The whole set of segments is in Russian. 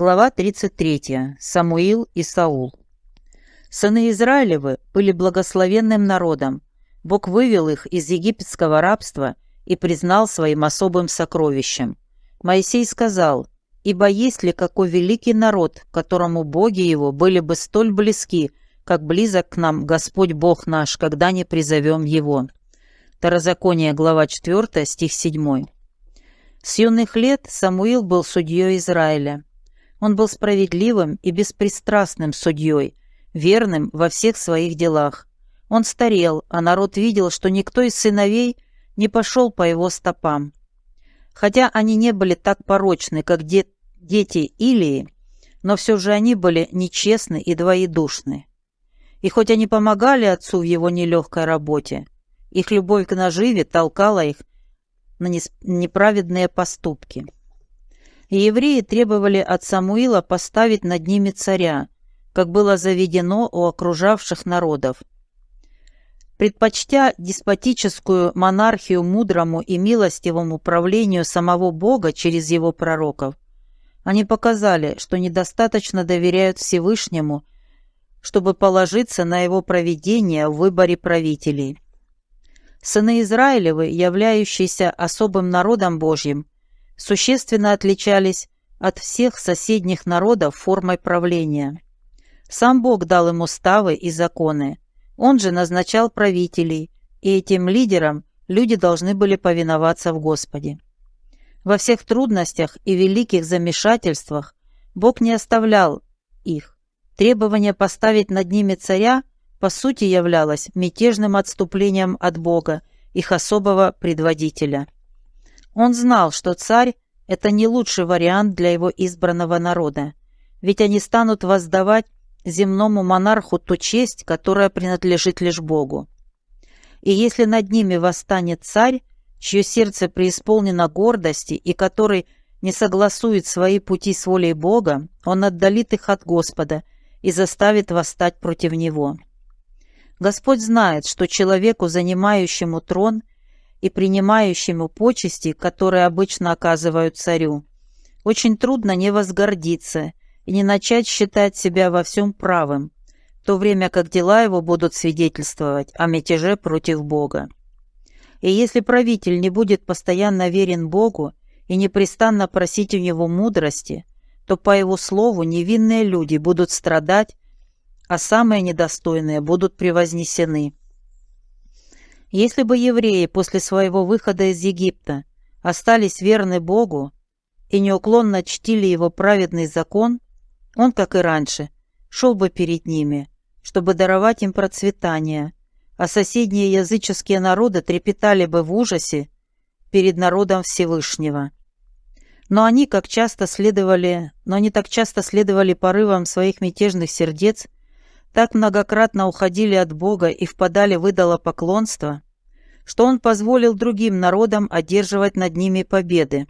Глава 33. Самуил и Саул. Сыны Израилевы были благословенным народом. Бог вывел их из египетского рабства и признал своим особым сокровищем. Моисей сказал, «Ибо есть ли какой великий народ, которому боги его были бы столь близки, как близок к нам Господь Бог наш, когда не призовем его». Второзаконие, глава 4, стих 7. С юных лет Самуил был судьей Израиля. Он был справедливым и беспристрастным судьей, верным во всех своих делах. Он старел, а народ видел, что никто из сыновей не пошел по его стопам. Хотя они не были так порочны, как де дети Илии, но все же они были нечестны и двоедушны. И хоть они помогали отцу в его нелегкой работе, их любовь к наживе толкала их на неправедные поступки. И евреи требовали от Самуила поставить над ними царя, как было заведено у окружавших народов. Предпочтя деспотическую монархию мудрому и милостивому правлению самого Бога через его пророков, они показали, что недостаточно доверяют Всевышнему, чтобы положиться на его проведение в выборе правителей. Сыны Израилевы, являющиеся особым народом Божьим, существенно отличались от всех соседних народов формой правления. Сам Бог дал им уставы и законы. Он же назначал правителей, и этим лидерам люди должны были повиноваться в Господе. Во всех трудностях и великих замешательствах Бог не оставлял их. Требование поставить над ними царя по сути являлось мятежным отступлением от Бога, их особого предводителя. Он знал, что царь – это не лучший вариант для его избранного народа, ведь они станут воздавать земному монарху ту честь, которая принадлежит лишь Богу. И если над ними восстанет царь, чье сердце преисполнено гордости и который не согласует свои пути с волей Бога, он отдалит их от Господа и заставит восстать против него. Господь знает, что человеку, занимающему трон и принимающему почести, которые обычно оказывают царю, очень трудно не возгордиться и не начать считать себя во всем правым, в то время как дела его будут свидетельствовать о мятеже против Бога. И если правитель не будет постоянно верен Богу и непрестанно просить у него мудрости, то по его слову невинные люди будут страдать а самые недостойные будут превознесены. Если бы евреи после своего выхода из Египта остались верны Богу и неуклонно чтили его праведный закон, он, как и раньше, шел бы перед ними, чтобы даровать им процветание, а соседние языческие народы трепетали бы в ужасе перед народом Всевышнего. Но они, как часто следовали, но они так часто следовали порывам своих мятежных сердец так многократно уходили от Бога и впадали в идолопоклонство, что он позволил другим народам одерживать над ними победы,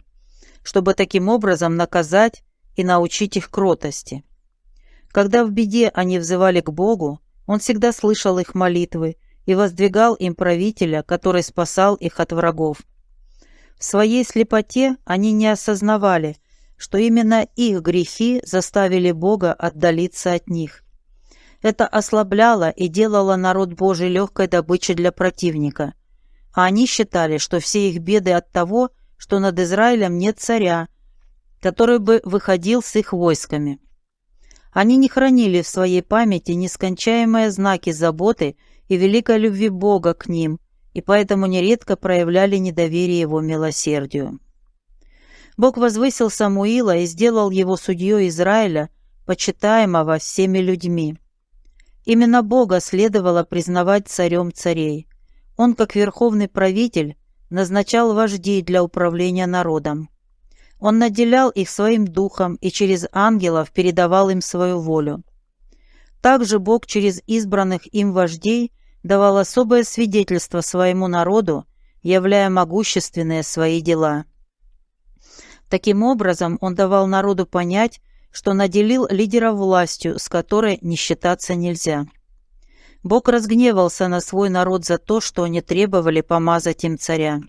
чтобы таким образом наказать и научить их кротости. Когда в беде они взывали к Богу, он всегда слышал их молитвы и воздвигал им правителя, который спасал их от врагов. В своей слепоте они не осознавали, что именно их грехи заставили Бога отдалиться от них – это ослабляло и делало народ Божий легкой добычей для противника. А они считали, что все их беды от того, что над Израилем нет царя, который бы выходил с их войсками. Они не хранили в своей памяти нескончаемые знаки заботы и великой любви Бога к ним, и поэтому нередко проявляли недоверие его милосердию. Бог возвысил Самуила и сделал его судьей Израиля, почитаемого всеми людьми. Именно Бога следовало признавать царем царей. Он, как верховный правитель, назначал вождей для управления народом. Он наделял их своим духом и через ангелов передавал им свою волю. Также Бог через избранных им вождей давал особое свидетельство своему народу, являя могущественные свои дела. Таким образом, он давал народу понять, что наделил лидера властью, с которой не считаться нельзя. Бог разгневался на свой народ за то, что они требовали помазать им царя.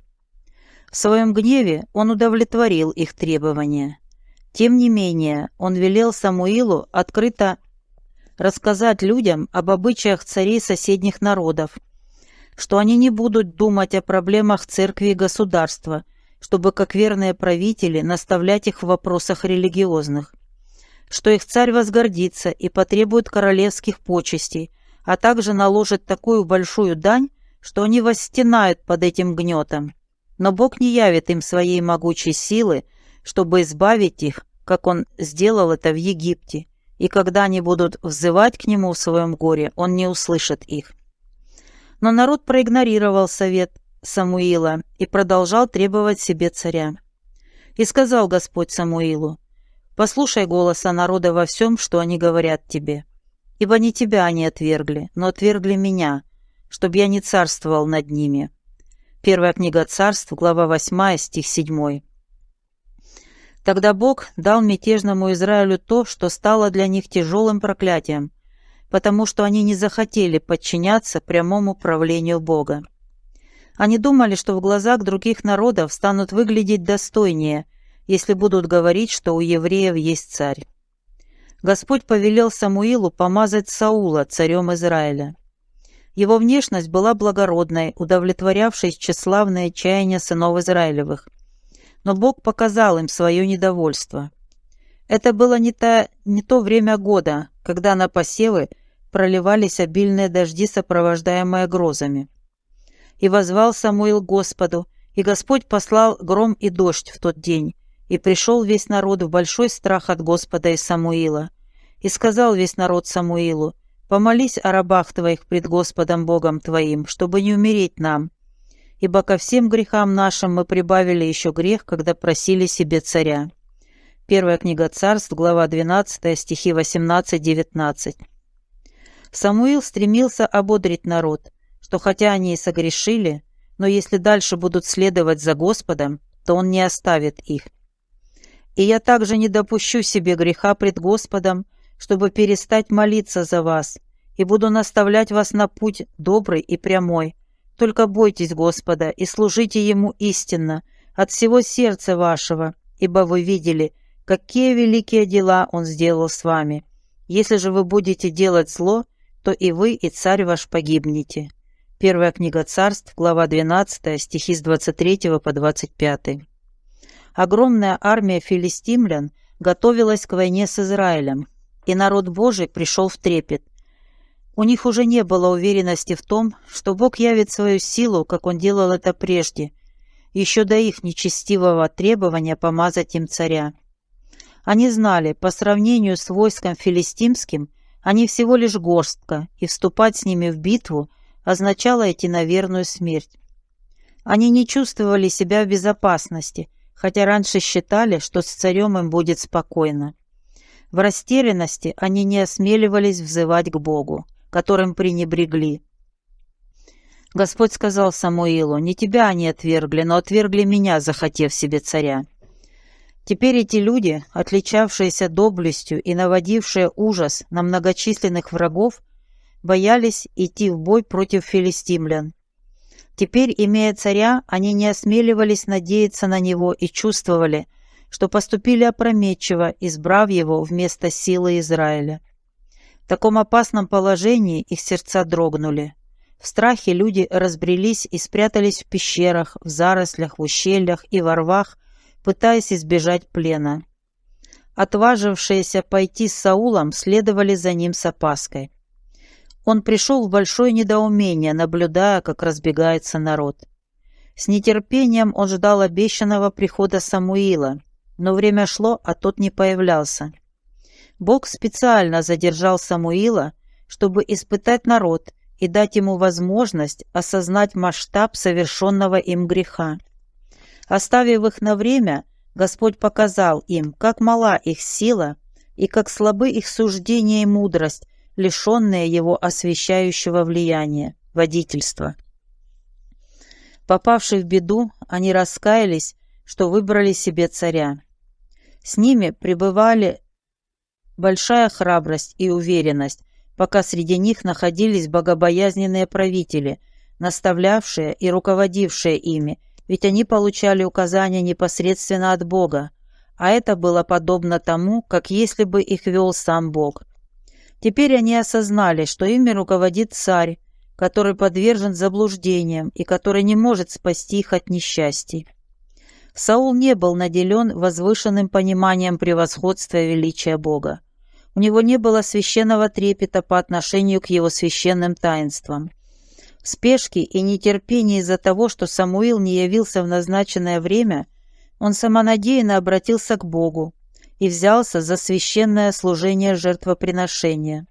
В своем гневе он удовлетворил их требования. Тем не менее, он велел Самуилу открыто рассказать людям об обычаях царей соседних народов, что они не будут думать о проблемах церкви и государства, чтобы как верные правители наставлять их в вопросах религиозных, что их царь возгордится и потребует королевских почестей, а также наложит такую большую дань, что они восстенают под этим гнетом. Но Бог не явит им своей могучей силы, чтобы избавить их, как Он сделал это в Египте, и когда они будут взывать к Нему в своем горе, Он не услышит их. Но народ проигнорировал совет Самуила и продолжал требовать себе царя. И сказал Господь Самуилу, «Послушай голоса народа во всем, что они говорят тебе, ибо не тебя они отвергли, но отвергли меня, чтобы я не царствовал над ними». Первая книга царств, глава 8, стих 7. Тогда Бог дал мятежному Израилю то, что стало для них тяжелым проклятием, потому что они не захотели подчиняться прямому правлению Бога. Они думали, что в глазах других народов станут выглядеть достойнее, если будут говорить, что у евреев есть царь. Господь повелел Самуилу помазать Саула царем Израиля. Его внешность была благородной, удовлетворявшей тщеславное чаяние сынов Израилевых. Но Бог показал им свое недовольство. Это было не то, не то время года, когда на посевы проливались обильные дожди, сопровождаемые грозами. И возвал Самуил Господу, и Господь послал гром и дождь в тот день, и пришел весь народ в большой страх от Господа и Самуила. И сказал весь народ Самуилу, «Помолись о рабах твоих пред Господом Богом твоим, чтобы не умереть нам. Ибо ко всем грехам нашим мы прибавили еще грех, когда просили себе царя». Первая книга царств, глава 12, стихи 18-19. Самуил стремился ободрить народ, что хотя они и согрешили, но если дальше будут следовать за Господом, то Он не оставит их. И я также не допущу себе греха пред Господом, чтобы перестать молиться за вас, и буду наставлять вас на путь добрый и прямой. Только бойтесь Господа и служите Ему истинно, от всего сердца вашего, ибо вы видели, какие великие дела Он сделал с вами. Если же вы будете делать зло, то и вы, и царь ваш погибнете. Первая книга царств, глава 12, стихи с 23 по 25. Огромная армия филистимлян готовилась к войне с Израилем, и народ Божий пришел в трепет. У них уже не было уверенности в том, что Бог явит свою силу, как Он делал это прежде, еще до их нечестивого требования помазать им царя. Они знали, по сравнению с войском филистимским, они всего лишь горстка, и вступать с ними в битву – означало идти на верную смерть. Они не чувствовали себя в безопасности, хотя раньше считали, что с царем им будет спокойно. В растерянности они не осмеливались взывать к Богу, которым пренебрегли. Господь сказал Самуилу, «Не тебя они отвергли, но отвергли меня, захотев себе царя». Теперь эти люди, отличавшиеся доблестью и наводившие ужас на многочисленных врагов, боялись идти в бой против филистимлян. Теперь, имея царя, они не осмеливались надеяться на него и чувствовали, что поступили опрометчиво, избрав его вместо силы Израиля. В таком опасном положении их сердца дрогнули. В страхе люди разбрелись и спрятались в пещерах, в зарослях, в ущельях и во рвах, пытаясь избежать плена. Отважившиеся пойти с Саулом следовали за ним с опаской. Он пришел в большое недоумение, наблюдая, как разбегается народ. С нетерпением он ждал обещанного прихода Самуила, но время шло, а тот не появлялся. Бог специально задержал Самуила, чтобы испытать народ и дать ему возможность осознать масштаб совершенного им греха. Оставив их на время, Господь показал им, как мала их сила и как слабы их суждения и мудрость, лишенные его освещающего влияния, водительства. Попавшие в беду, они раскаялись, что выбрали себе царя. С ними пребывали большая храбрость и уверенность, пока среди них находились богобоязненные правители, наставлявшие и руководившие ими, ведь они получали указания непосредственно от Бога, а это было подобно тому, как если бы их вел сам Бог. Теперь они осознали, что ими руководит царь, который подвержен заблуждениям и который не может спасти их от несчастий. Саул не был наделен возвышенным пониманием превосходства и величия Бога. У него не было священного трепета по отношению к его священным таинствам. В спешке и нетерпении из-за того, что Самуил не явился в назначенное время, он самонадеянно обратился к Богу и взялся за священное служение жертвоприношения.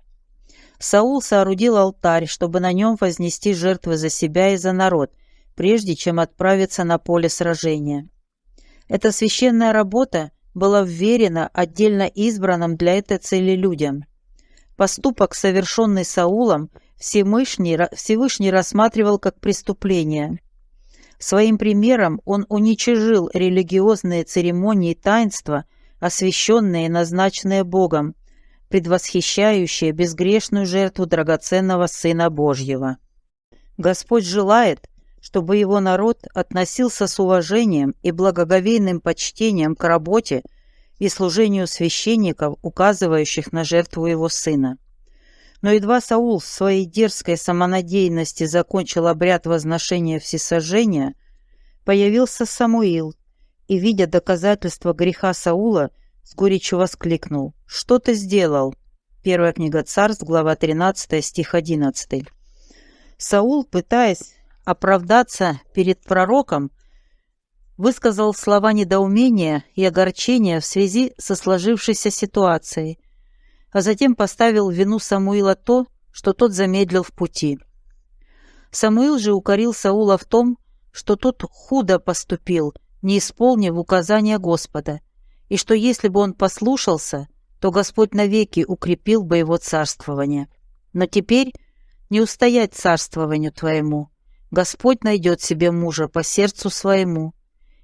Саул соорудил алтарь, чтобы на нем вознести жертвы за себя и за народ, прежде чем отправиться на поле сражения. Эта священная работа была вверена отдельно избранным для этой цели людям. Поступок, совершенный Саулом, Всевышний, Всевышний рассматривал как преступление – Своим примером он уничижил религиозные церемонии и таинства, освященные и назначенные Богом, предвосхищающие безгрешную жертву драгоценного Сына Божьего. Господь желает, чтобы его народ относился с уважением и благоговейным почтением к работе и служению священников, указывающих на жертву его сына. Но едва Саул в своей дерзкой самонадеянности закончил обряд возношения всесожжения, появился Самуил и, видя доказательства греха Саула, с горечью воскликнул «Что ты сделал?» Первая книга Царств, глава 13, стих 11. Саул, пытаясь оправдаться перед пророком, высказал слова недоумения и огорчения в связи со сложившейся ситуацией – а затем поставил вину Самуила то, что тот замедлил в пути. Самуил же укорил Саула в том, что тот худо поступил, не исполнив указания Господа, и что если бы он послушался, то Господь навеки укрепил бы его царствование. Но теперь не устоять царствованию твоему. Господь найдет себе мужа по сердцу своему,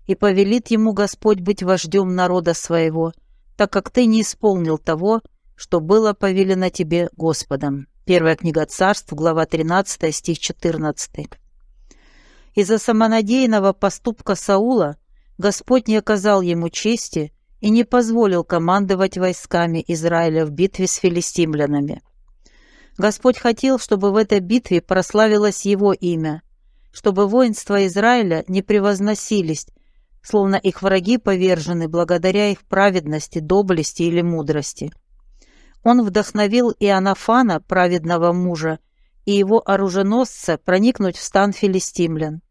и повелит ему Господь быть вождем народа своего, так как ты не исполнил того, что было повелено тебе Господом». Первая книга царств, глава 13, стих 14. Из-за самонадеянного поступка Саула Господь не оказал ему чести и не позволил командовать войсками Израиля в битве с филистимлянами. Господь хотел, чтобы в этой битве прославилось Его имя, чтобы воинства Израиля не превозносились, словно их враги повержены благодаря их праведности, доблести или мудрости. Он вдохновил Иоаннафана, праведного мужа, и его оруженосца проникнуть в стан филистимлян.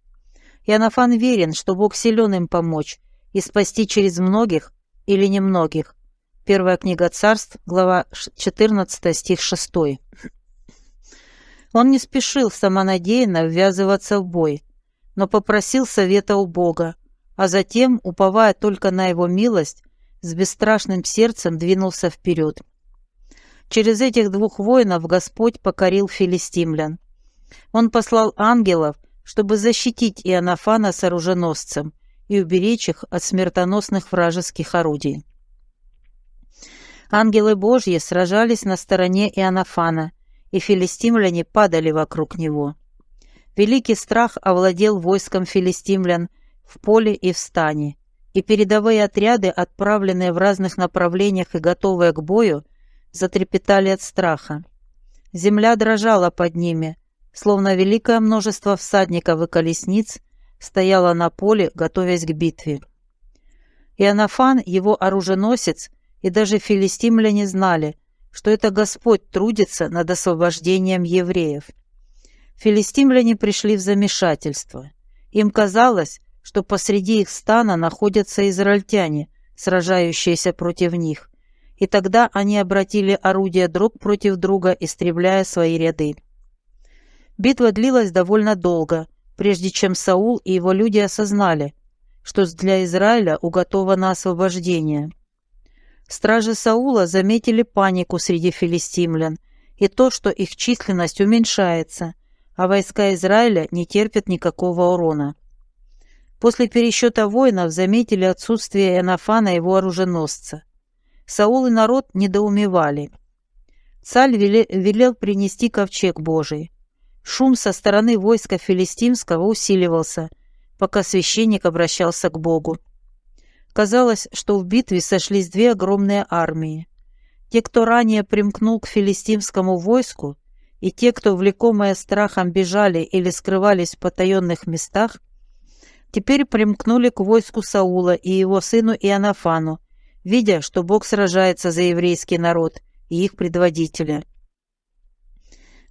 Иоаннафан верен, что Бог силен им помочь и спасти через многих или немногих. Первая книга царств, глава 14, стих 6. Он не спешил самонадеянно ввязываться в бой, но попросил совета у Бога, а затем, уповая только на его милость, с бесстрашным сердцем двинулся вперед. Через этих двух воинов Господь покорил филистимлян. Он послал ангелов, чтобы защитить Иоаннафана с оруженосцем и уберечь их от смертоносных вражеских орудий. Ангелы Божьи сражались на стороне Иоаннафана, и филистимляне падали вокруг него. Великий страх овладел войском филистимлян в поле и в стане, и передовые отряды, отправленные в разных направлениях и готовые к бою, затрепетали от страха. Земля дрожала под ними, словно великое множество всадников и колесниц стояло на поле, готовясь к битве. Иоаннафан, его оруженосец, и даже филистимляне знали, что это Господь трудится над освобождением евреев. Филистимляне пришли в замешательство. Им казалось, что посреди их стана находятся израильтяне, сражающиеся против них, и тогда они обратили орудия друг против друга, истребляя свои ряды. Битва длилась довольно долго, прежде чем Саул и его люди осознали, что для Израиля уготовано освобождение. Стражи Саула заметили панику среди филистимлян и то, что их численность уменьшается, а войска Израиля не терпят никакого урона. После пересчета воинов заметили отсутствие Энофана и его оруженосца. Саул и народ недоумевали. Царь велел принести ковчег Божий. Шум со стороны войска филистимского усиливался, пока священник обращался к Богу. Казалось, что в битве сошлись две огромные армии. Те, кто ранее примкнул к филистимскому войску, и те, кто, влекомые страхом, бежали или скрывались в потаенных местах, теперь примкнули к войску Саула и его сыну Иоаннафану, видя, что Бог сражается за еврейский народ и их предводителя.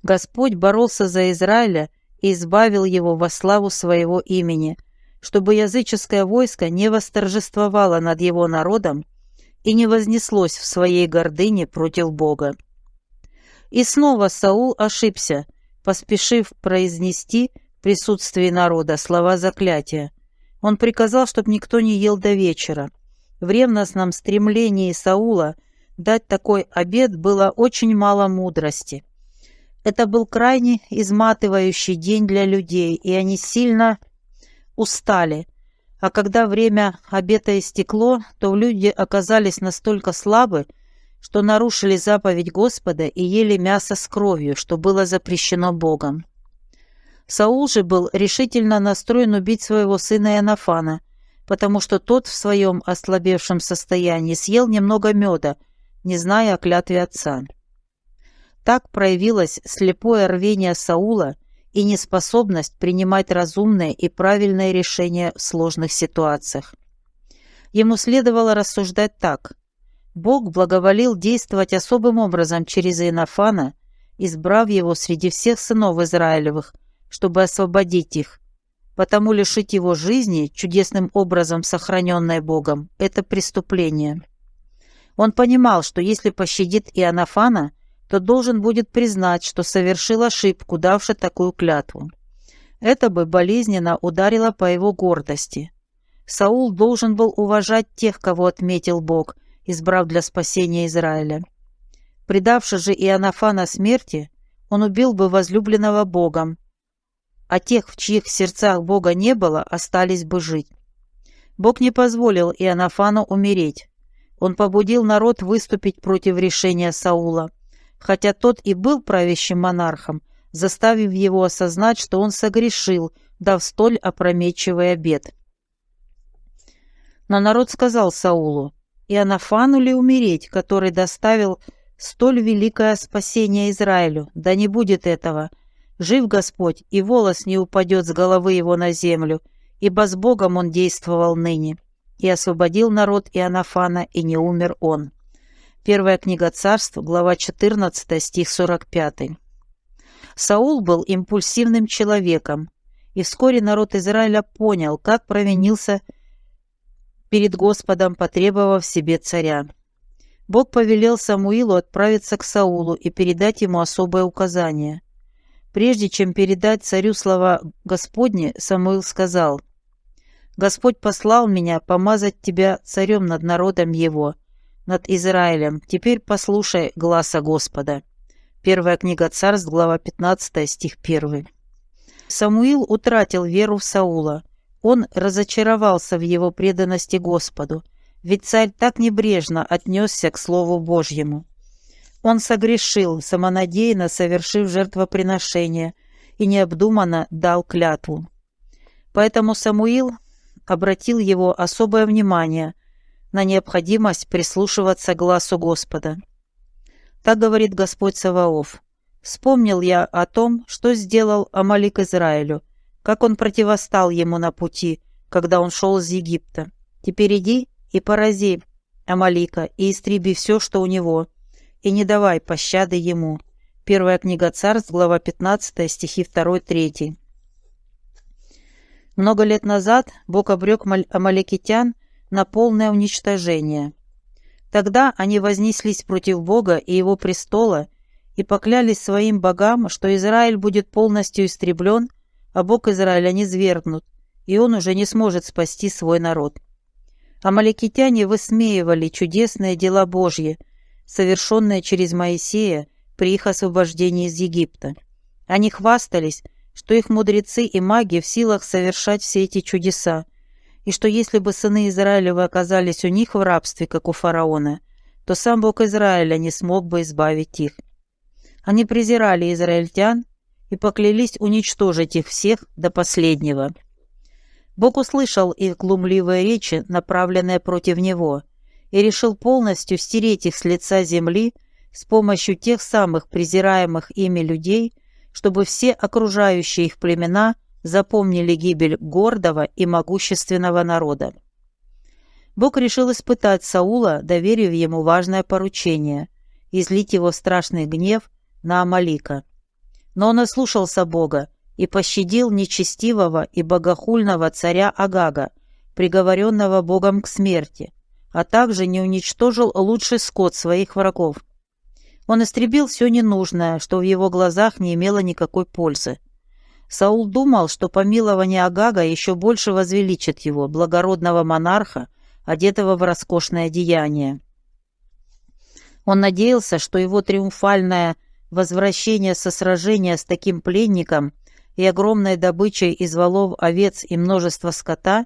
Господь боролся за Израиля и избавил его во славу своего имени, чтобы языческое войско не восторжествовало над его народом и не вознеслось в своей гордыне против Бога. И снова Саул ошибся, поспешив произнести в присутствии народа слова заклятия. Он приказал, чтобы никто не ел до вечера. В ревностном стремлении Саула дать такой обед было очень мало мудрости. Это был крайне изматывающий день для людей, и они сильно устали. А когда время обета истекло, то люди оказались настолько слабы, что нарушили заповедь Господа и ели мясо с кровью, что было запрещено Богом. Саул же был решительно настроен убить своего сына Иоаннафана, потому что тот в своем ослабевшем состоянии съел немного меда, не зная о клятве отца. Так проявилось слепое рвение Саула и неспособность принимать разумные и правильные решения в сложных ситуациях. Ему следовало рассуждать так – Бог благоволил действовать особым образом через Инофана, избрав его среди всех сынов Израилевых, чтобы освободить их. Потому лишить его жизни, чудесным образом сохраненной Богом, это преступление. Он понимал, что если пощадит Иоаннафана, то должен будет признать, что совершил ошибку, давши такую клятву. Это бы болезненно ударило по его гордости. Саул должен был уважать тех, кого отметил Бог, избрав для спасения Израиля. Предавши же Иоаннафана смерти, он убил бы возлюбленного Богом, а тех, в чьих сердцах Бога не было, остались бы жить. Бог не позволил Иоаннафану умереть. Он побудил народ выступить против решения Саула, хотя тот и был правящим монархом, заставив его осознать, что он согрешил, дав столь опрометчивый обет. Но народ сказал Саулу, Иоаннафану ли умереть, который доставил столь великое спасение Израилю? Да не будет этого. Жив Господь, и волос не упадет с головы его на землю, ибо с Богом он действовал ныне. И освободил народ Иоаннафана, и не умер он. Первая книга царств, глава 14, стих 45. Саул был импульсивным человеком, и вскоре народ Израиля понял, как провинился перед Господом, потребовав себе царя. Бог повелел Самуилу отправиться к Саулу и передать ему особое указание. Прежде чем передать царю слова Господни, Самуил сказал, «Господь послал меня помазать тебя царем над народом его, над Израилем. Теперь послушай гласа Господа». Первая книга Царств, глава 15, стих 1. Самуил утратил веру в Саула – он разочаровался в его преданности Господу, ведь царь так небрежно отнесся к Слову Божьему. Он согрешил, самонадеянно совершив жертвоприношение, и необдуманно дал клятву. Поэтому Самуил обратил его особое внимание на необходимость прислушиваться к глазу Господа. Так говорит Господь Саваоф. «Вспомнил я о том, что сделал Амалик Израилю, как он противостал ему на пути, когда он шел из Египта. Теперь иди и порази Амалика и истреби все, что у него, и не давай пощады ему». Первая книга Царств, глава 15, стихи 2-3. Много лет назад Бог обрек амаликитян на полное уничтожение. Тогда они вознеслись против Бога и его престола и поклялись своим богам, что Израиль будет полностью истреблен а Бог Израиля не свергнут, и он уже не сможет спасти свой народ. Амаликитяне высмеивали чудесные дела Божьи, совершенные через Моисея при их освобождении из Египта. Они хвастались, что их мудрецы и маги в силах совершать все эти чудеса, и что если бы сыны Израилевы оказались у них в рабстве, как у фараона, то сам Бог Израиля не смог бы избавить их. Они презирали израильтян и поклялись уничтожить их всех до последнего. Бог услышал их глумливые речи, направленные против него, и решил полностью стереть их с лица земли с помощью тех самых презираемых ими людей, чтобы все окружающие их племена запомнили гибель гордого и могущественного народа. Бог решил испытать Саула, доверив ему важное поручение – излить его страшный гнев на Амалика. Но он ослушался Бога и пощадил нечестивого и богохульного царя Агага, приговоренного Богом к смерти, а также не уничтожил лучший скот своих врагов. Он истребил все ненужное, что в его глазах не имело никакой пользы. Саул думал, что помилование Агага еще больше возвеличит его, благородного монарха, одетого в роскошное одеяние. Он надеялся, что его триумфальное возвращение со сражения с таким пленником и огромной добычей из валов овец и множества скота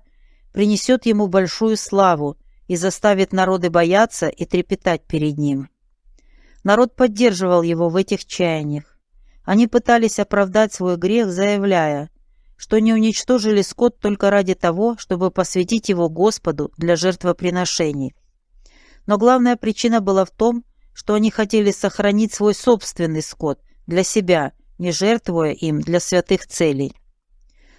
принесет ему большую славу и заставит народы бояться и трепетать перед ним. Народ поддерживал его в этих чаяниях. Они пытались оправдать свой грех, заявляя, что не уничтожили скот только ради того, чтобы посвятить его Господу для жертвоприношений. Но главная причина была в том, что они хотели сохранить свой собственный скот для себя, не жертвуя им для святых целей.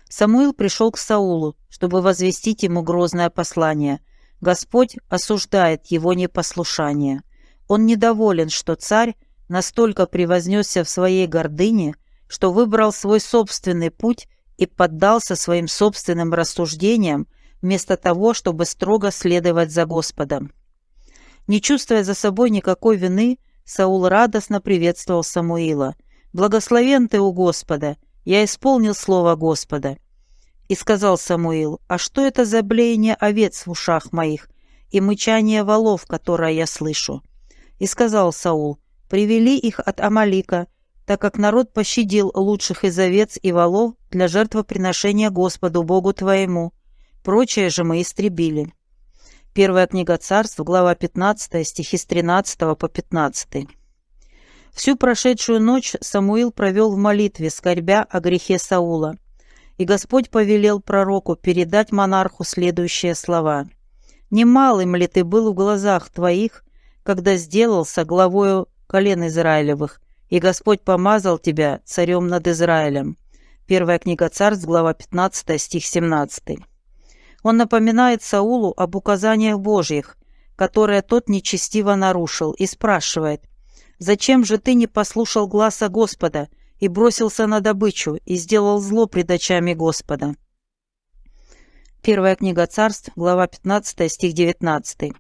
Самуил пришел к Саулу, чтобы возвестить ему грозное послание. Господь осуждает его непослушание. Он недоволен, что царь настолько превознесся в своей гордыне, что выбрал свой собственный путь и поддался своим собственным рассуждениям, вместо того, чтобы строго следовать за Господом. Не чувствуя за собой никакой вины, Саул радостно приветствовал Самуила. «Благословен ты у Господа! Я исполнил слово Господа!» И сказал Самуил, «А что это за блеяние овец в ушах моих и мычание волов, которое я слышу?» И сказал Саул, «Привели их от Амалика, так как народ пощадил лучших из овец и волов для жертвоприношения Господу Богу твоему. Прочее же мы истребили». Первая книга царств, глава 15, стихи с 13 по 15. Всю прошедшую ночь Самуил провел в молитве, скорбя о грехе Саула. И Господь повелел пророку передать монарху следующие слова. «Немалым ли ты был в глазах твоих, когда сделался главою колен Израилевых, и Господь помазал тебя царем над Израилем». Первая книга царств, глава 15, стих 17. Он напоминает Саулу об указаниях Божьих, которые тот нечестиво нарушил, и спрашивает, «Зачем же ты не послушал гласа Господа и бросился на добычу и сделал зло пред очами Господа?» Первая книга царств, глава 15, стих 19.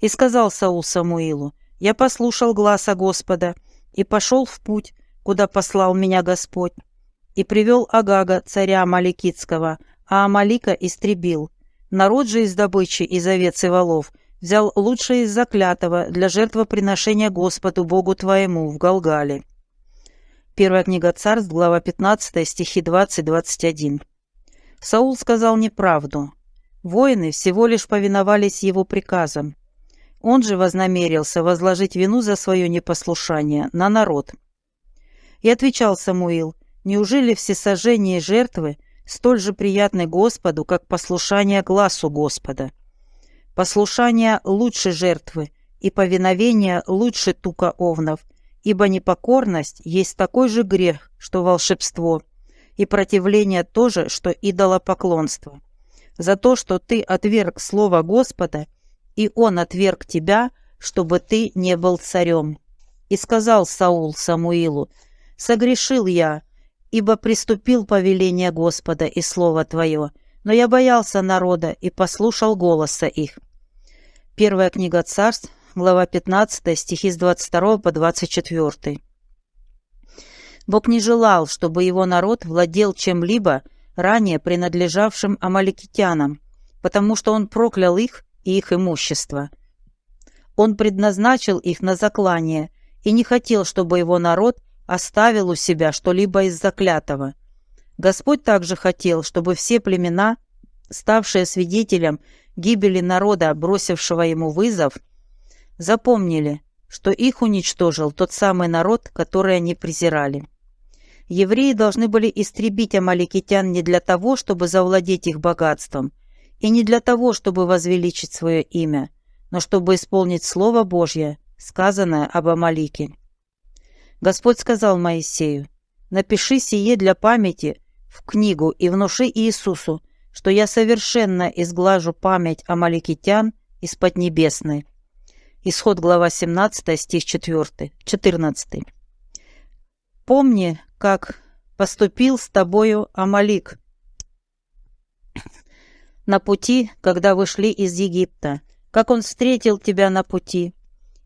«И сказал Саул Самуилу, «Я послушал гласа Господа, и пошел в путь, куда послал меня Господь, и привел Агага, царя Амаликитского, а Амалика истребил. Народ же из добычи, из овец и волов, взял лучшее из заклятого для жертвоприношения Господу Богу твоему в Галгале». Первая книга царств, глава 15, стихи 20-21. Саул сказал неправду. Воины всего лишь повиновались его приказам. Он же вознамерился возложить вину за свое непослушание на народ. И отвечал Самуил, неужели всесожжение жертвы столь же приятны Господу, как послушание глазу Господа? Послушание лучше жертвы, и повиновение лучше тука овнов, ибо непокорность есть такой же грех, что волшебство, и противление тоже, что идолопоклонство. За то, что ты отверг слово Господа – и он отверг тебя, чтобы ты не был царем. И сказал Саул Самуилу, «Согрешил я, ибо приступил повеление Господа и слово Твое, но я боялся народа и послушал голоса их». Первая книга царств, глава 15, стихи с 22 по 24. Бог не желал, чтобы его народ владел чем-либо, ранее принадлежавшим амаликитянам, потому что он проклял их и их имущество. Он предназначил их на заклание и не хотел, чтобы его народ оставил у себя что-либо из заклятого. Господь также хотел, чтобы все племена, ставшие свидетелем гибели народа, бросившего ему вызов, запомнили, что их уничтожил тот самый народ, который они презирали. Евреи должны были истребить амаликитян не для того, чтобы завладеть их богатством, и не для того, чтобы возвеличить свое имя, но чтобы исполнить Слово Божье, сказанное об Амалике. Господь сказал Моисею, «Напиши сие для памяти в книгу и внуши Иисусу, что я совершенно изглажу память амаликитян из Поднебесной». Исход глава 17, стих 4, 14. «Помни, как поступил с тобою Амалик на пути, когда вышли из Египта, как он встретил тебя на пути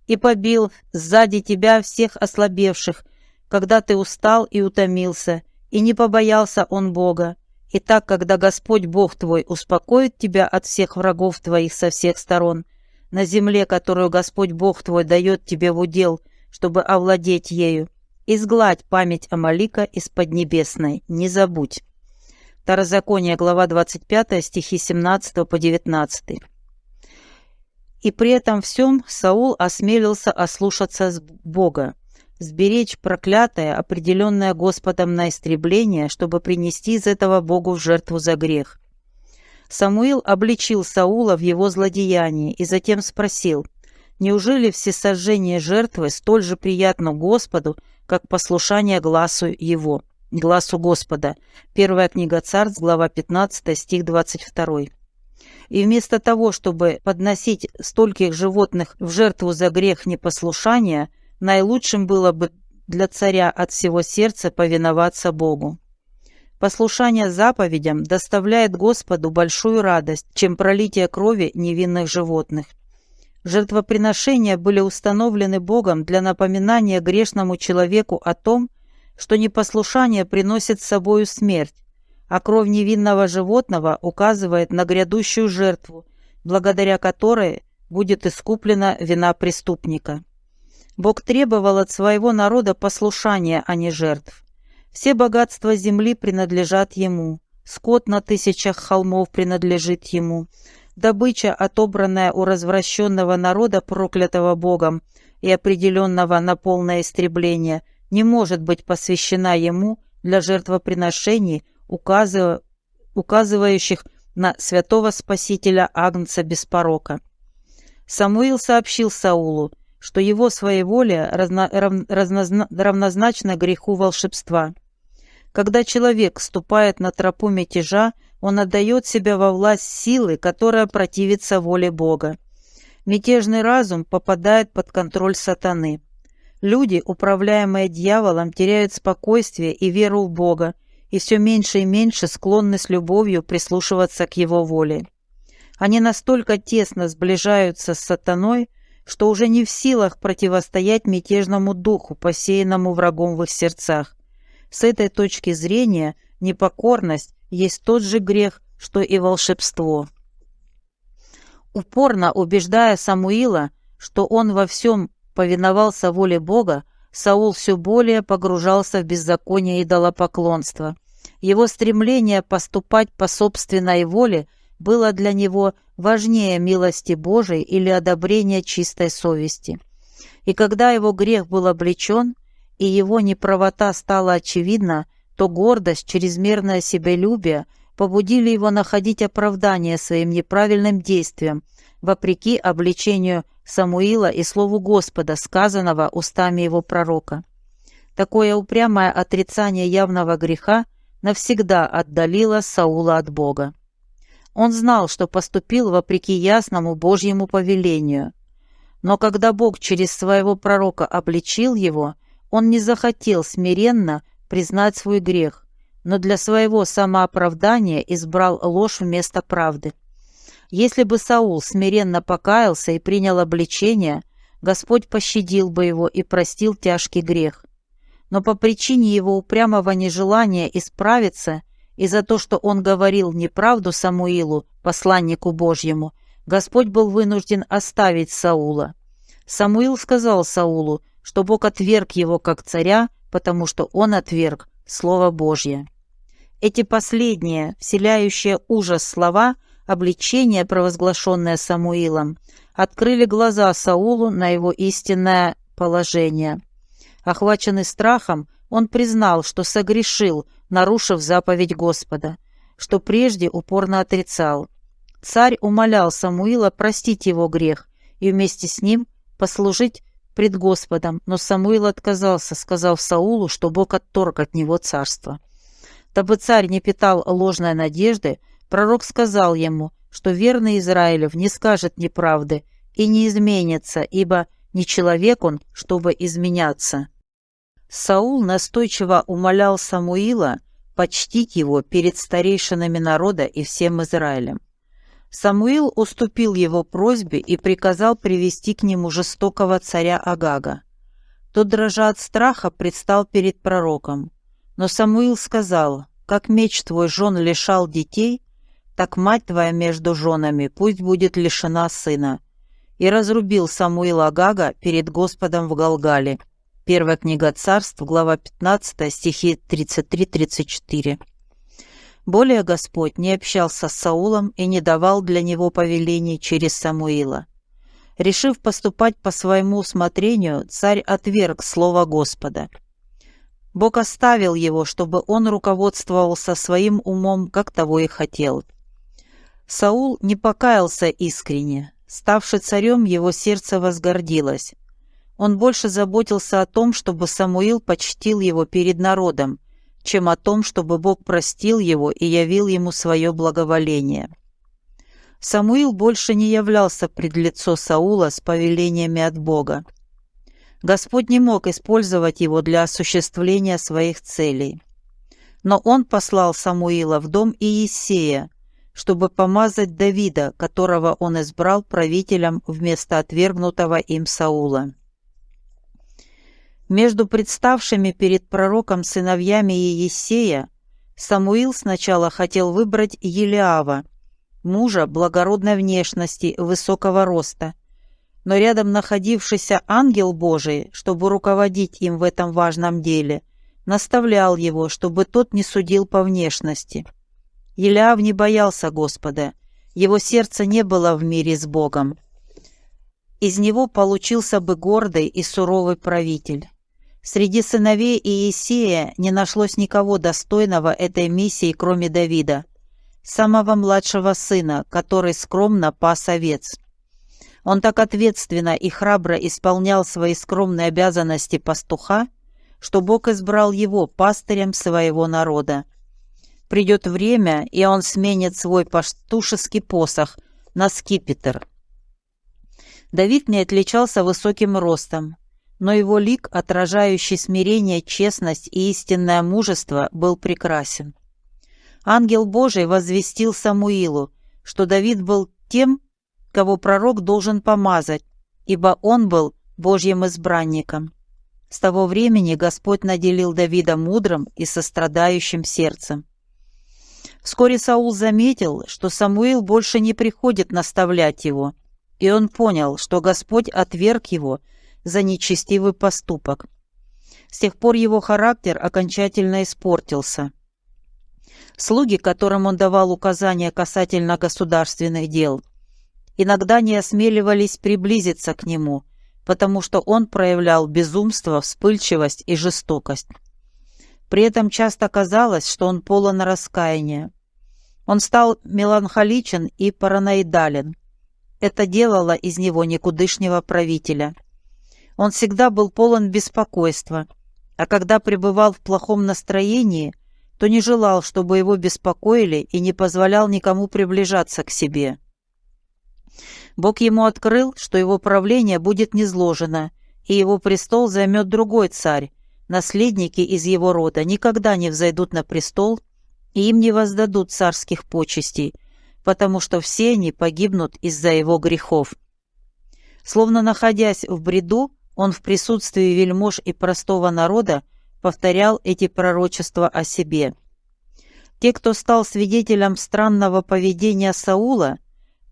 и побил сзади тебя всех ослабевших, когда ты устал и утомился, и не побоялся он Бога. И так, когда Господь Бог твой успокоит тебя от всех врагов твоих со всех сторон, на земле, которую Господь Бог твой дает тебе в удел, чтобы овладеть ею, изгладь память Амалика из Поднебесной, не забудь. Второзаконие, глава 25, стихи 17 по 19. И при этом всем Саул осмелился ослушаться Бога, сберечь проклятое, определенное Господом на истребление, чтобы принести из этого Богу в жертву за грех. Самуил обличил Саула в его злодеянии и затем спросил, «Неужели всесожжение жертвы столь же приятно Господу, как послушание глазу его?» Глазу Господа. Первая книга Царств, глава 15, стих 22. И вместо того, чтобы подносить стольких животных в жертву за грех непослушания, наилучшим было бы для царя от всего сердца повиноваться Богу. Послушание заповедям доставляет Господу большую радость, чем пролитие крови невинных животных. Жертвоприношения были установлены Богом для напоминания грешному человеку о том, что непослушание приносит с собою смерть, а кровь невинного животного указывает на грядущую жертву, благодаря которой будет искуплена вина преступника. Бог требовал от своего народа послушания, а не жертв. Все богатства земли принадлежат Ему, скот на тысячах холмов принадлежит Ему, добыча, отобранная у развращенного народа, проклятого Богом и определенного на полное истребление, не может быть посвящена ему для жертвоприношений, указыв... указывающих на святого Спасителя Агнца без порока. Самуил сообщил Саулу, что его своеволие разно... равнозна... равнозначно греху волшебства. Когда человек ступает на тропу мятежа, он отдает себя во власть силы, которая противится воле Бога. Мятежный разум попадает под контроль сатаны. Люди, управляемые дьяволом, теряют спокойствие и веру в Бога, и все меньше и меньше склонны с любовью прислушиваться к Его воле. Они настолько тесно сближаются с сатаной, что уже не в силах противостоять мятежному духу, посеянному врагом в их сердцах. С этой точки зрения непокорность есть тот же грех, что и волшебство. Упорно убеждая Самуила, что он во всем повиновался воле Бога, Саул все более погружался в беззаконие идолопоклонства. Его стремление поступать по собственной воле было для него важнее милости Божией или одобрения чистой совести. И когда его грех был облечен, и его неправота стала очевидна, то гордость, чрезмерное себелюбие побудили его находить оправдание своим неправильным действиям, вопреки обличению Самуила и слову Господа, сказанного устами его пророка. Такое упрямое отрицание явного греха навсегда отдалило Саула от Бога. Он знал, что поступил вопреки ясному Божьему повелению. Но когда Бог через своего пророка обличил его, он не захотел смиренно признать свой грех, но для своего самооправдания избрал ложь вместо правды. Если бы Саул смиренно покаялся и принял обличение, Господь пощадил бы его и простил тяжкий грех. Но по причине его упрямого нежелания исправиться и за то, что он говорил неправду Самуилу, посланнику Божьему, Господь был вынужден оставить Саула. Самуил сказал Саулу, что Бог отверг его как царя, потому что он отверг Слово Божье. Эти последние, вселяющие ужас слова – обличение, провозглашенное Самуилом, открыли глаза Саулу на его истинное положение. Охваченный страхом, Он признал, что согрешил, нарушив заповедь Господа, что прежде упорно отрицал. Царь умолял Самуила простить его грех и вместе с ним послужить пред Господом, но Самуил отказался, сказав Саулу, что Бог отторг от него царство. Дабы царь не питал ложной надежды, пророк сказал ему, что верный Израилев не скажет неправды и не изменится, ибо не человек он, чтобы изменяться. Саул настойчиво умолял Самуила почтить его перед старейшинами народа и всем Израилем. Самуил уступил его просьбе и приказал привести к нему жестокого царя Агага. Тот, дрожа от страха, предстал перед пророком. Но Самуил сказал, «Как меч твой жен лишал детей, так мать твоя между женами пусть будет лишена сына». И разрубил Самуил Агага перед Господом в Галгале. Первая книга царств, глава 15, стихи 33-34. Более Господь не общался с Саулом и не давал для него повелений через Самуила. Решив поступать по своему усмотрению, царь отверг слово Господа. Бог оставил его, чтобы он руководствовался своим умом, как того и хотел. Саул не покаялся искренне. Ставший царем, его сердце возгордилось. Он больше заботился о том, чтобы Самуил почтил его перед народом, чем о том, чтобы Бог простил его и явил ему свое благоволение. Самуил больше не являлся пред лицо Саула с повелениями от Бога. Господь не мог использовать его для осуществления своих целей. Но он послал Самуила в дом Иисея, чтобы помазать Давида, которого он избрал правителем вместо отвергнутого им Саула. Между представшими перед пророком сыновьями Иесея Самуил сначала хотел выбрать Елиава, мужа благородной внешности, высокого роста, но рядом находившийся ангел Божий, чтобы руководить им в этом важном деле, наставлял его, чтобы тот не судил по внешности. Елиав не боялся Господа, его сердце не было в мире с Богом. Из него получился бы гордый и суровый правитель. Среди сыновей Иисея не нашлось никого достойного этой миссии, кроме Давида, самого младшего сына, который скромно пас овец. Он так ответственно и храбро исполнял свои скромные обязанности пастуха, что Бог избрал его пастырем своего народа. Придет время, и он сменит свой пастушеский посох на скипетр. Давид не отличался высоким ростом, но его лик, отражающий смирение, честность и истинное мужество, был прекрасен. Ангел Божий возвестил Самуилу, что Давид был тем, кого пророк должен помазать, ибо он был Божьим избранником. С того времени Господь наделил Давида мудрым и сострадающим сердцем. Вскоре Саул заметил, что Самуил больше не приходит наставлять его, и он понял, что Господь отверг его – за нечестивый поступок. С тех пор его характер окончательно испортился. Слуги, которым он давал указания касательно государственных дел, иногда не осмеливались приблизиться к нему, потому что он проявлял безумство, вспыльчивость и жестокость. При этом часто казалось, что он полон раскаяния. Он стал меланхоличен и параноидален. Это делало из него никудышнего правителя – он всегда был полон беспокойства, а когда пребывал в плохом настроении, то не желал, чтобы его беспокоили и не позволял никому приближаться к себе. Бог ему открыл, что его правление будет низложено, и его престол займет другой царь. Наследники из его рода никогда не взойдут на престол, и им не воздадут царских почестей, потому что все они погибнут из-за его грехов. Словно находясь в бреду, он в присутствии вельмож и простого народа повторял эти пророчества о себе. Те, кто стал свидетелем странного поведения Саула,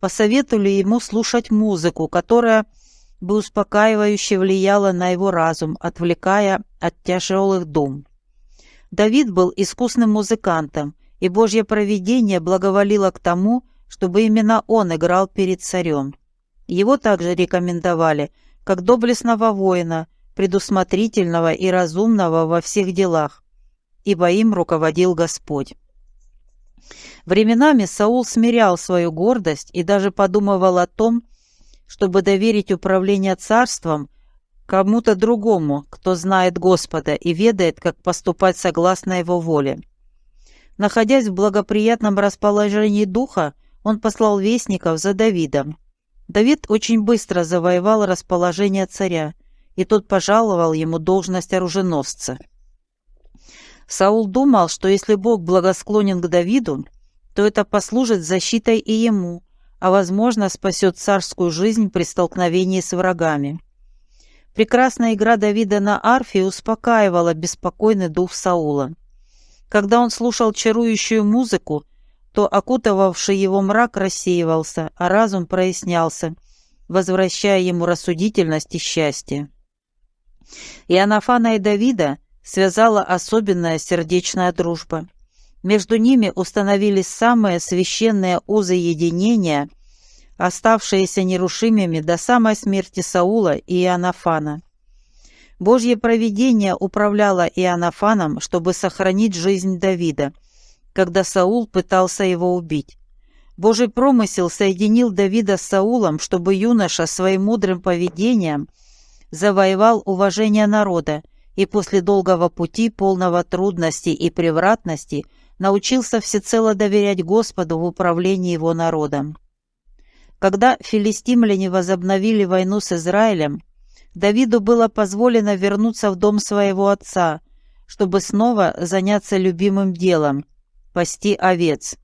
посоветовали ему слушать музыку, которая бы успокаивающе влияла на его разум, отвлекая от тяжелых дум. Давид был искусным музыкантом, и Божье провидение благоволило к тому, чтобы именно он играл перед царем. Его также рекомендовали – как доблестного воина, предусмотрительного и разумного во всех делах, ибо им руководил Господь. Временами Саул смирял свою гордость и даже подумывал о том, чтобы доверить управление царством кому-то другому, кто знает Господа и ведает, как поступать согласно Его воле. Находясь в благоприятном расположении духа, он послал вестников за Давидом. Давид очень быстро завоевал расположение царя, и тот пожаловал ему должность оруженосца. Саул думал, что если Бог благосклонен к Давиду, то это послужит защитой и ему, а, возможно, спасет царскую жизнь при столкновении с врагами. Прекрасная игра Давида на арфе успокаивала беспокойный дух Саула. Когда он слушал чарующую музыку, то окутывавший его мрак рассеивался, а разум прояснялся, возвращая ему рассудительность и счастье. И Анафана и Давида связала особенная сердечная дружба. Между ними установились самые священные узы единения, оставшиеся нерушимыми до самой смерти Саула и Иоаннафана. Божье провидение управляло Иоаннафаном, чтобы сохранить жизнь Давида – когда Саул пытался его убить. Божий промысел соединил Давида с Саулом, чтобы юноша своим мудрым поведением завоевал уважение народа и после долгого пути, полного трудностей и превратностей, научился всецело доверять Господу в управлении его народом. Когда филистимляне возобновили войну с Израилем, Давиду было позволено вернуться в дом своего отца, чтобы снова заняться любимым делом – пасти овец.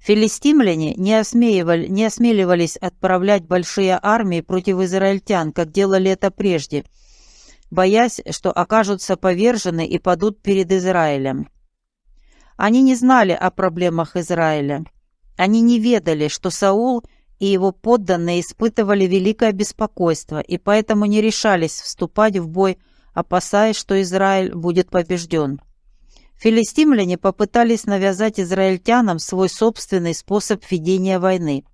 Филистимляне не, осмеивали, не осмеливались отправлять большие армии против израильтян, как делали это прежде, боясь, что окажутся повержены и падут перед Израилем. Они не знали о проблемах Израиля. Они не ведали, что Саул и его подданные испытывали великое беспокойство и поэтому не решались вступать в бой, опасаясь, что Израиль будет побежден. Филистимляне попытались навязать израильтянам свой собственный способ ведения войны.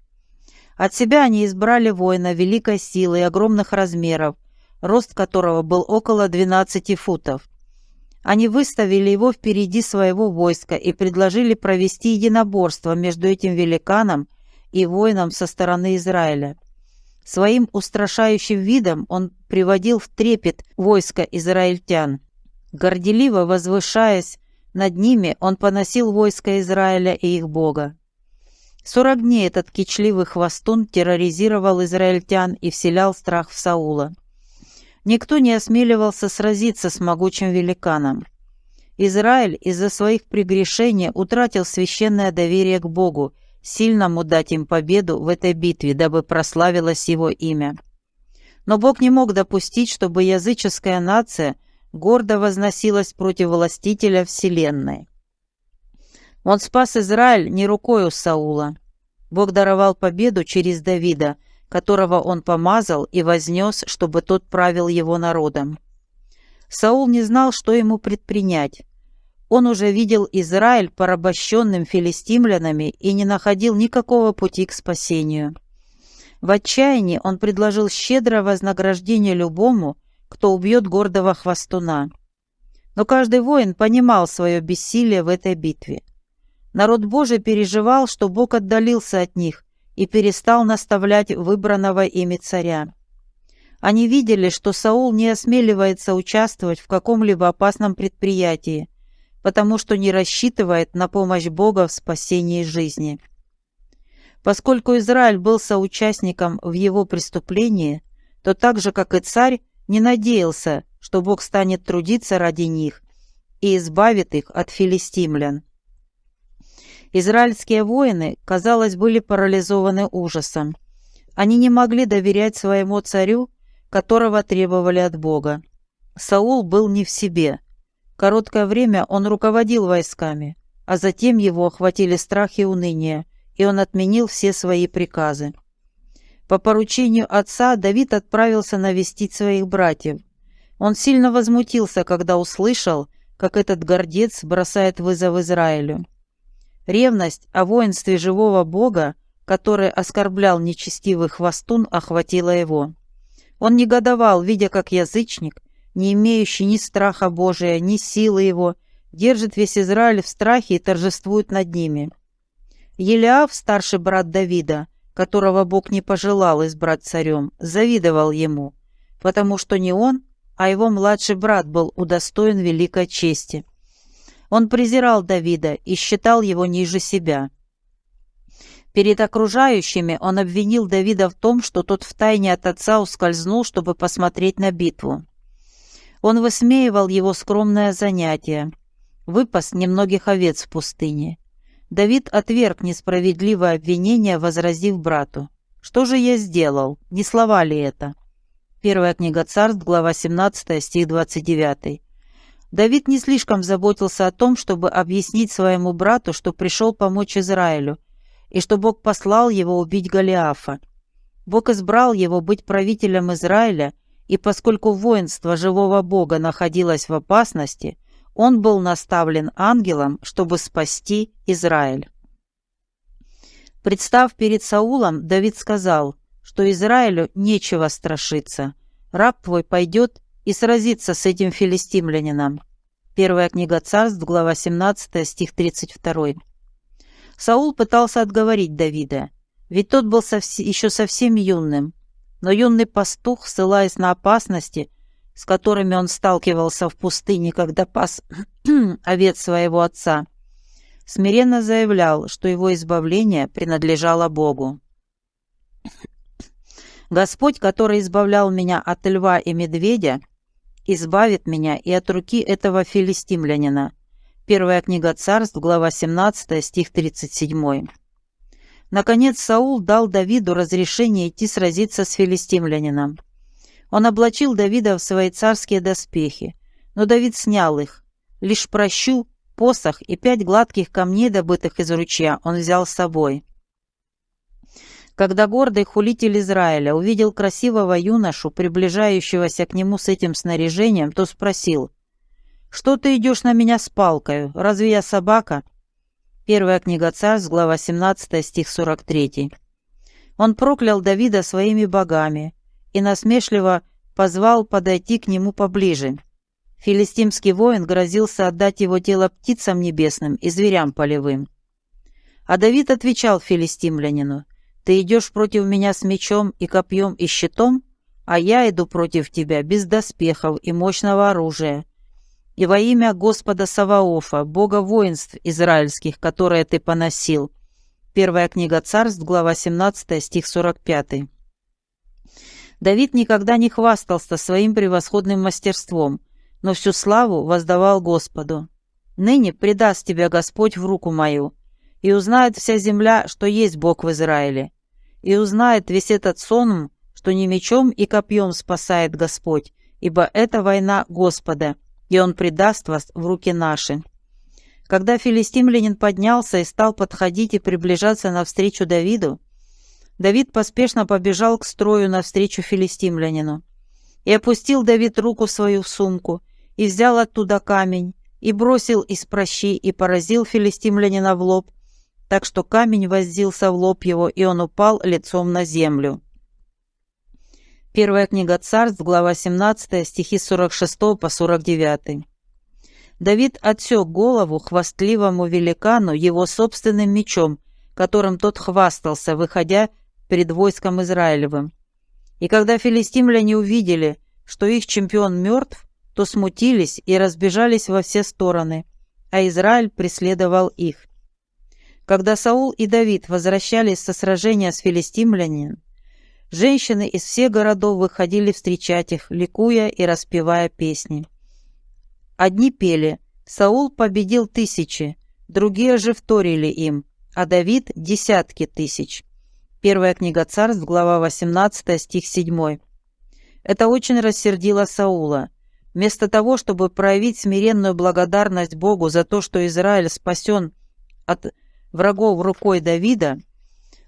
От себя они избрали воина великой силы и огромных размеров, рост которого был около 12 футов. Они выставили его впереди своего войска и предложили провести единоборство между этим великаном и воином со стороны Израиля. Своим устрашающим видом он приводил в трепет войско израильтян. Горделиво возвышаясь над ними он поносил войско Израиля и их Бога. Сорок дней этот кичливый хвостун терроризировал израильтян и вселял страх в Саула. Никто не осмеливался сразиться с могучим великаном. Израиль из-за своих прегрешений утратил священное доверие к Богу, сильному дать им победу в этой битве, дабы прославилось его имя. Но Бог не мог допустить, чтобы языческая нация – гордо возносилась против властителя вселенной. Он спас Израиль не рукою Саула. Бог даровал победу через Давида, которого он помазал и вознес, чтобы тот правил его народом. Саул не знал, что ему предпринять. Он уже видел Израиль порабощенным филистимлянами и не находил никакого пути к спасению. В отчаянии он предложил щедрое вознаграждение любому, кто убьет гордого хвостуна. Но каждый воин понимал свое бессилие в этой битве. Народ Божий переживал, что Бог отдалился от них и перестал наставлять выбранного ими царя. Они видели, что Саул не осмеливается участвовать в каком-либо опасном предприятии, потому что не рассчитывает на помощь Бога в спасении жизни. Поскольку Израиль был соучастником в его преступлении, то так же, как и царь, не надеялся, что Бог станет трудиться ради них и избавит их от филистимлян. Израильские воины, казалось, были парализованы ужасом. Они не могли доверять своему царю, которого требовали от Бога. Саул был не в себе. Короткое время он руководил войсками, а затем его охватили страх и уныние, и он отменил все свои приказы. По поручению отца Давид отправился навестить своих братьев. Он сильно возмутился, когда услышал, как этот гордец бросает вызов Израилю. Ревность о воинстве живого Бога, который оскорблял нечестивый хвостун, охватила его. Он негодовал, видя, как язычник, не имеющий ни страха Божия, ни силы его, держит весь Израиль в страхе и торжествует над ними. Елиав, старший брат Давида, которого Бог не пожелал избрать царем, завидовал ему, потому что не он, а его младший брат был удостоен великой чести. Он презирал Давида и считал его ниже себя. Перед окружающими он обвинил Давида в том, что тот втайне от отца ускользнул, чтобы посмотреть на битву. Он высмеивал его скромное занятие, выпас немногих овец в пустыне. Давид отверг несправедливое обвинение, возразив брату. «Что же я сделал? Не слова ли это?» Первая книга царств, глава 17, стих 29. Давид не слишком заботился о том, чтобы объяснить своему брату, что пришел помочь Израилю, и что Бог послал его убить Голиафа. Бог избрал его быть правителем Израиля, и поскольку воинство живого Бога находилось в опасности, он был наставлен ангелом, чтобы спасти Израиль. Представ перед Саулом, Давид сказал, что Израилю нечего страшиться. Раб твой пойдет и сразиться с этим филистимлянином. Первая книга царств, глава 17, стих 32. Саул пытался отговорить Давида, ведь тот был совс еще совсем юным. Но юный пастух, ссылаясь на опасности, с которыми он сталкивался в пустыне, когда пас овец своего отца, смиренно заявлял, что его избавление принадлежало Богу. Господь, который избавлял меня от льва и медведя, избавит меня и от руки этого филистимлянина. Первая книга царств, глава 17, стих 37. Наконец Саул дал Давиду разрешение идти сразиться с филистимлянином. Он облачил Давида в свои царские доспехи, но Давид снял их. Лишь прощу, посох и пять гладких камней, добытых из ручья, он взял с собой. Когда гордый хулитель Израиля увидел красивого юношу, приближающегося к нему с этим снаряжением, то спросил, «Что ты идешь на меня с палкой? Разве я собака?» Первая книга Царств, глава 17, стих 43. Он проклял Давида своими богами и насмешливо позвал подойти к нему поближе. Филистимский воин грозился отдать его тело птицам небесным и зверям полевым. А Давид отвечал филистимлянину, ты идешь против меня с мечом и копьем и щитом, а я иду против тебя без доспехов и мощного оружия. И во имя Господа Саваофа, Бога воинств израильских, которые ты поносил». Первая книга царств, глава 17, стих 45. Давид никогда не хвастался своим превосходным мастерством, но всю славу воздавал Господу. «Ныне предаст тебя Господь в руку мою, и узнает вся земля, что есть Бог в Израиле, и узнает весь этот сон, что не мечом и копьем спасает Господь, ибо это война Господа, и Он предаст вас в руки наши». Когда филистимлянин поднялся и стал подходить и приближаться навстречу Давиду, Давид поспешно побежал к строю навстречу филистимлянину. И опустил Давид руку свою в сумку, и взял оттуда камень, и бросил из прощи, и поразил филистимлянина в лоб, так что камень воздился в лоб его, и он упал лицом на землю. Первая книга царств, глава 17, стихи 46 по 49. Давид отсек голову хвастливому великану его собственным мечом, которым тот хвастался, выходя перед войском Израилевым. И когда филистимляне увидели, что их чемпион мертв, то смутились и разбежались во все стороны, а Израиль преследовал их. Когда Саул и Давид возвращались со сражения с филистимлянином, женщины из всех городов выходили встречать их, ликуя и распевая песни. Одни пели «Саул победил тысячи», другие же вторили им, а Давид – десятки тысяч. Первая книга царств, глава 18, стих 7. Это очень рассердило Саула. Вместо того, чтобы проявить смиренную благодарность Богу за то, что Израиль спасен от врагов рукой Давида,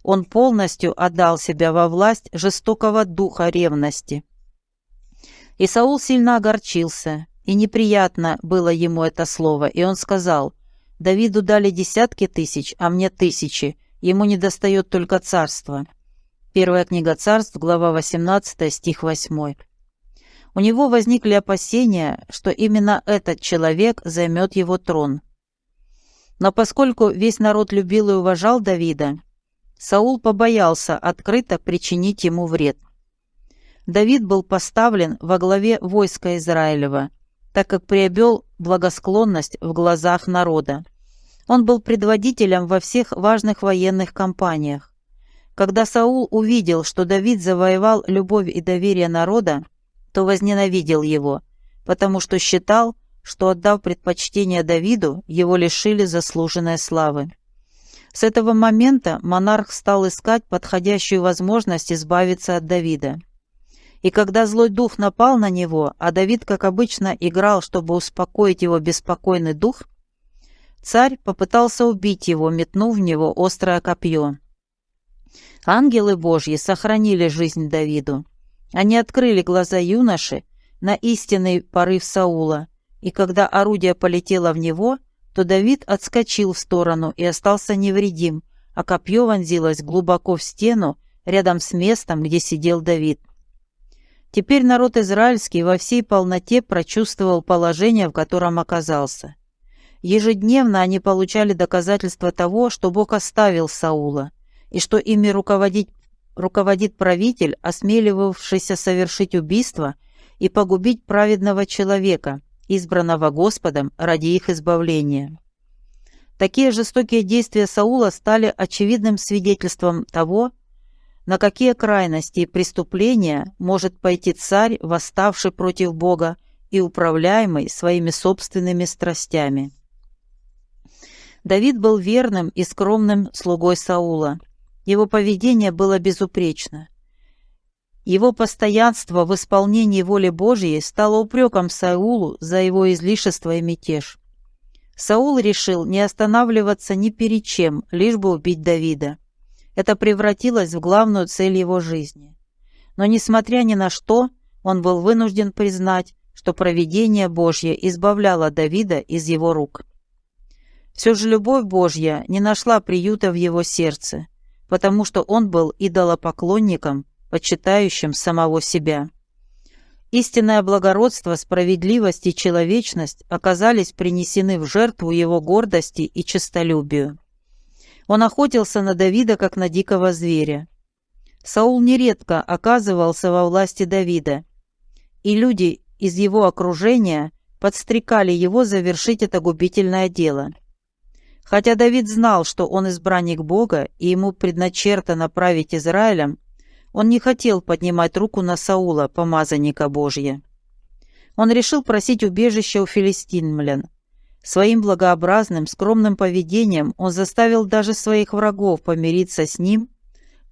он полностью отдал себя во власть жестокого духа ревности. И Саул сильно огорчился, и неприятно было ему это слово, и он сказал, «Давиду дали десятки тысяч, а мне тысячи, ему не достает только царства». Первая книга царств, глава 18, стих 8. У него возникли опасения, что именно этот человек займет его трон. Но поскольку весь народ любил и уважал Давида, Саул побоялся открыто причинить ему вред. Давид был поставлен во главе войска Израилева, так как приобрел благосклонность в глазах народа. Он был предводителем во всех важных военных кампаниях. Когда Саул увидел, что Давид завоевал любовь и доверие народа, то возненавидел его, потому что считал, что, отдав предпочтение Давиду, его лишили заслуженной славы. С этого момента монарх стал искать подходящую возможность избавиться от Давида. И когда злой дух напал на него, а Давид, как обычно, играл, чтобы успокоить его беспокойный дух, царь попытался убить его, метнув в него острое копье. Ангелы Божьи сохранили жизнь Давиду. Они открыли глаза юноши на истинный порыв Саула, и когда орудие полетело в него, то Давид отскочил в сторону и остался невредим, а копье вонзилось глубоко в стену рядом с местом, где сидел Давид. Теперь народ израильский во всей полноте прочувствовал положение, в котором оказался. Ежедневно они получали доказательства того, что Бог оставил Саула, и что ими руководить, руководит правитель, осмеливавшийся совершить убийство и погубить праведного человека, избранного Господом ради их избавления. Такие жестокие действия Саула стали очевидным свидетельством того, на какие крайности и преступления может пойти царь, восставший против Бога и управляемый своими собственными страстями. Давид был верным и скромным слугой Саула. Его поведение было безупречно. Его постоянство в исполнении воли Божьей стало упреком Саулу за его излишество и мятеж. Саул решил не останавливаться ни перед чем, лишь бы убить Давида. Это превратилось в главную цель его жизни. Но, несмотря ни на что, он был вынужден признать, что провидение Божье избавляло Давида из его рук. Все же любовь Божья не нашла приюта в его сердце, потому что он был идолопоклонником, почитающим самого себя. Истинное благородство, справедливость и человечность оказались принесены в жертву его гордости и честолюбию. Он охотился на Давида, как на дикого зверя. Саул нередко оказывался во власти Давида, и люди из его окружения подстрекали его завершить это губительное дело. Хотя Давид знал, что он избранник Бога и ему предначертано править Израилем, он не хотел поднимать руку на Саула, помазанника Божья. Он решил просить убежища у филистимлян, Своим благообразным, скромным поведением он заставил даже своих врагов помириться с ним.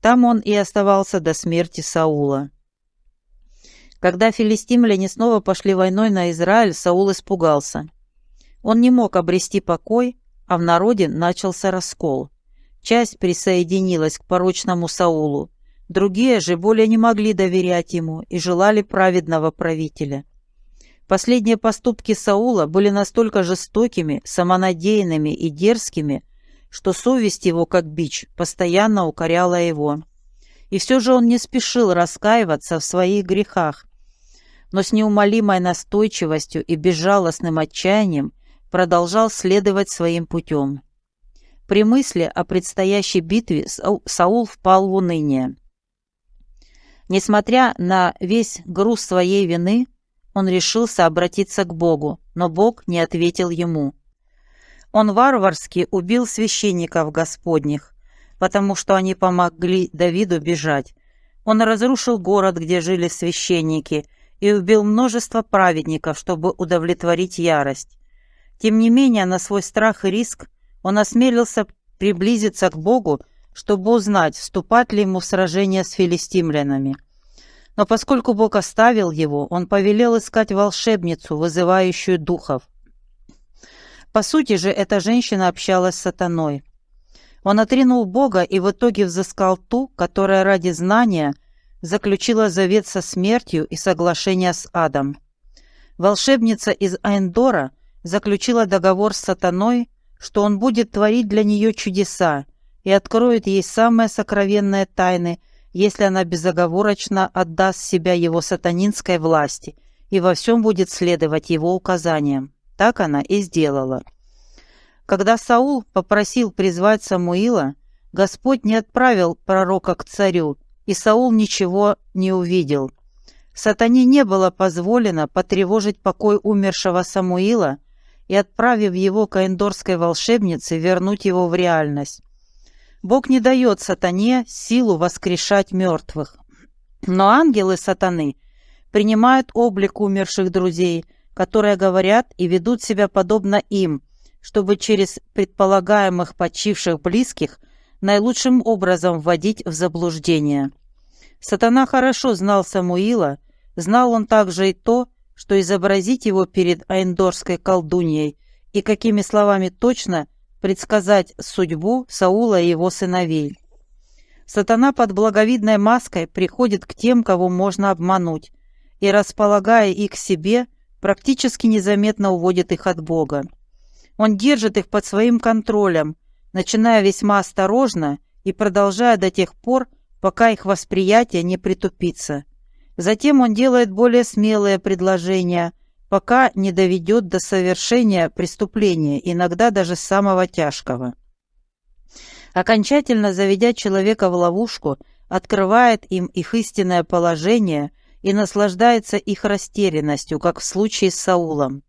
Там он и оставался до смерти Саула. Когда филистимляне снова пошли войной на Израиль, Саул испугался. Он не мог обрести покой, а в народе начался раскол. Часть присоединилась к порочному Саулу, другие же более не могли доверять ему и желали праведного правителя. Последние поступки Саула были настолько жестокими, самонадеянными и дерзкими, что совесть его, как бич, постоянно укоряла его. И все же он не спешил раскаиваться в своих грехах, но с неумолимой настойчивостью и безжалостным отчаянием продолжал следовать своим путем. При мысли о предстоящей битве Саул впал в уныние. Несмотря на весь груз своей вины, он решился обратиться к Богу, но Бог не ответил ему. Он варварски убил священников Господних, потому что они помогли Давиду бежать. Он разрушил город, где жили священники, и убил множество праведников, чтобы удовлетворить ярость. Тем не менее, на свой страх и риск он осмелился приблизиться к Богу, чтобы узнать, вступать ли ему в сражение с филистимлянами. Но поскольку Бог оставил его, он повелел искать волшебницу, вызывающую духов. По сути же, эта женщина общалась с сатаной. Он отринул Бога и в итоге взыскал ту, которая ради знания заключила завет со смертью и соглашение с адом. Волшебница из Айндора заключила договор с сатаной, что он будет творить для нее чудеса и откроет ей самые сокровенные тайны если она безоговорочно отдаст себя его сатанинской власти и во всем будет следовать его указаниям. Так она и сделала. Когда Саул попросил призвать Самуила, Господь не отправил пророка к царю, и Саул ничего не увидел. Сатане не было позволено потревожить покой умершего Самуила и, отправив его к эндорской волшебнице, вернуть его в реальность. Бог не дает сатане силу воскрешать мертвых. Но ангелы сатаны принимают облик умерших друзей, которые говорят и ведут себя подобно им, чтобы через предполагаемых почивших близких наилучшим образом вводить в заблуждение. Сатана хорошо знал Самуила, знал он также и то, что изобразить его перед Айндорской колдуньей и какими словами точно предсказать судьбу Саула и его сыновей. Сатана под благовидной маской приходит к тем, кого можно обмануть, и, располагая их к себе, практически незаметно уводит их от Бога. Он держит их под своим контролем, начиная весьма осторожно и продолжая до тех пор, пока их восприятие не притупится. Затем он делает более смелые предложения, пока не доведет до совершения преступления, иногда даже самого тяжкого. Окончательно заведя человека в ловушку, открывает им их истинное положение и наслаждается их растерянностью, как в случае с Саулом.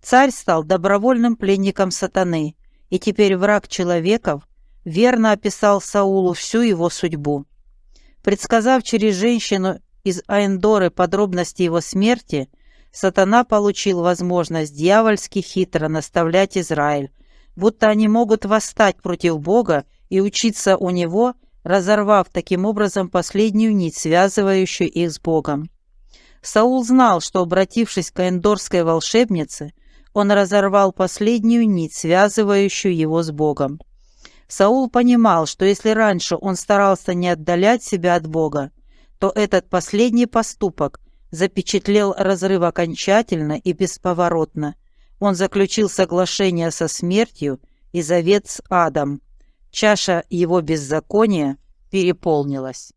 Царь стал добровольным пленником сатаны, и теперь враг человеков верно описал Саулу всю его судьбу. Предсказав через женщину из Аэндоры подробности его смерти, сатана получил возможность дьявольски хитро наставлять Израиль, будто они могут восстать против Бога и учиться у него, разорвав таким образом последнюю нить, связывающую их с Богом. Саул знал, что, обратившись к эндорской волшебнице, он разорвал последнюю нить, связывающую его с Богом. Саул понимал, что если раньше он старался не отдалять себя от Бога, то этот последний поступок запечатлел разрыв окончательно и бесповоротно. Он заключил соглашение со смертью и завет с адом. Чаша его беззакония переполнилась.